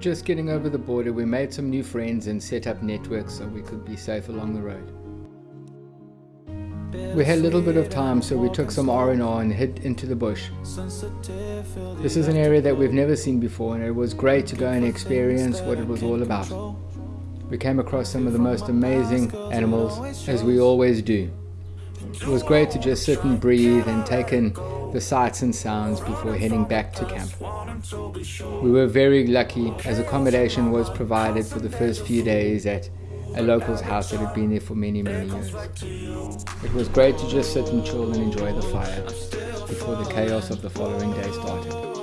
just getting over the border, we made some new friends and set up networks so we could be safe along the road. We had a little bit of time, so we took some R&R and hid into the bush. This is an area that we've never seen before, and it was great to go and experience what it was all about. We came across some of the most amazing animals, as we always do. It was great to just sit and breathe and take in the sights and sounds before heading back to camp. We were very lucky as accommodation was provided for the first few days at a local's house that had been there for many, many years. It was great to just sit and chill and enjoy the fire before the chaos of the following day started.